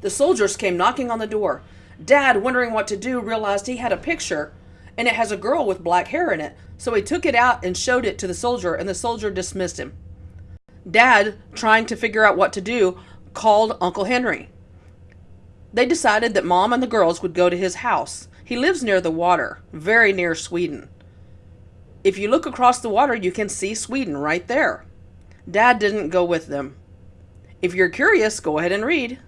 The soldiers came knocking on the door. Dad, wondering what to do, realized he had a picture and it has a girl with black hair in it. So he took it out and showed it to the soldier, and the soldier dismissed him. Dad, trying to figure out what to do, called Uncle Henry. They decided that Mom and the girls would go to his house. He lives near the water, very near Sweden. If you look across the water, you can see Sweden right there. Dad didn't go with them. If you're curious, go ahead and read.